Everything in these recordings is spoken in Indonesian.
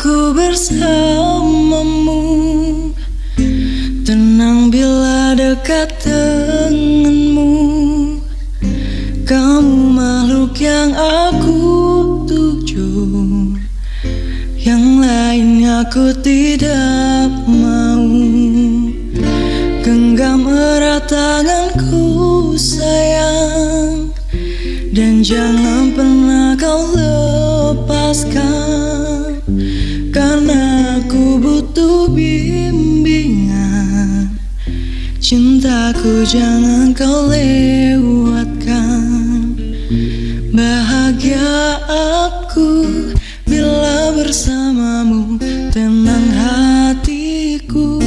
aku bersamamu. Tenang bila dekat denganmu. Kamu makhluk yang aku tuju. Yang lainnya aku tidak mau. Genggam erat tanganku sayang. Dan jangan pernah kau lepaskan bimbingan. Cintaku jangan kau lewatkan. Bahagia aku bila bersamamu Tenang hatiku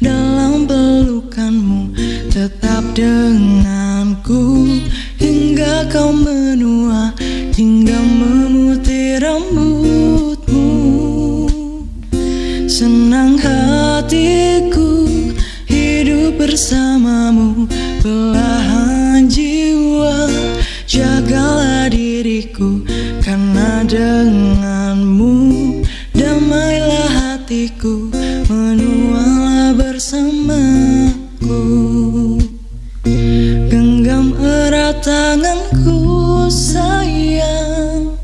dalam pelukanmu Tetap denganku hingga kau menua Hingga memutih rambutmu bersamamu. Belahan jiwa jagalah diriku Karena denganmu damailah hatiku Menualah bersamaku. Genggam erat tanganku sayang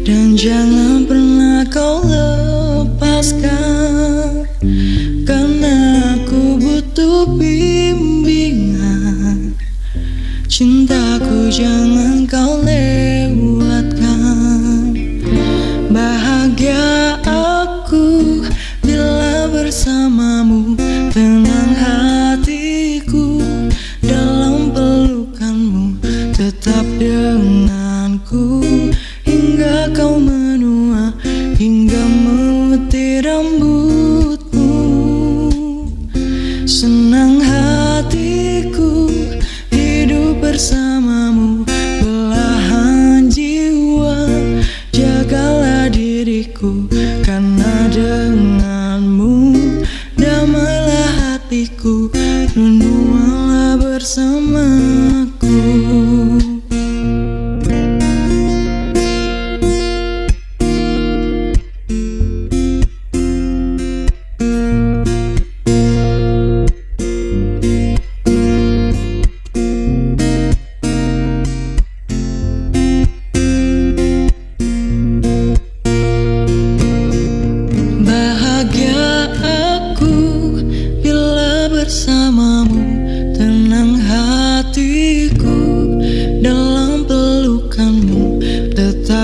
Dan jangan pernah kau lepaskan bimbingan. Cintaku jangan kau lewatkan. Bahagia aku bila bersamamu Tenang hatiku dalam pelukanmu Tetap denganku hingga kau menua Hingga memutih rambutmu. Senang hidup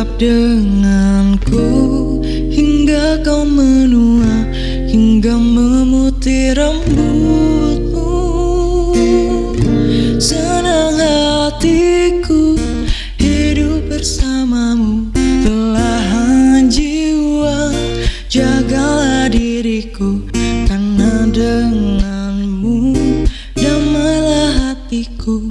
tetap denganku. Hingga kau menua Hingga memutih rambutmu. Senang hatiku Hidup bersamamu. Belahan jiwa Jagalah diriku. Karena denganmu Damailah hatiku.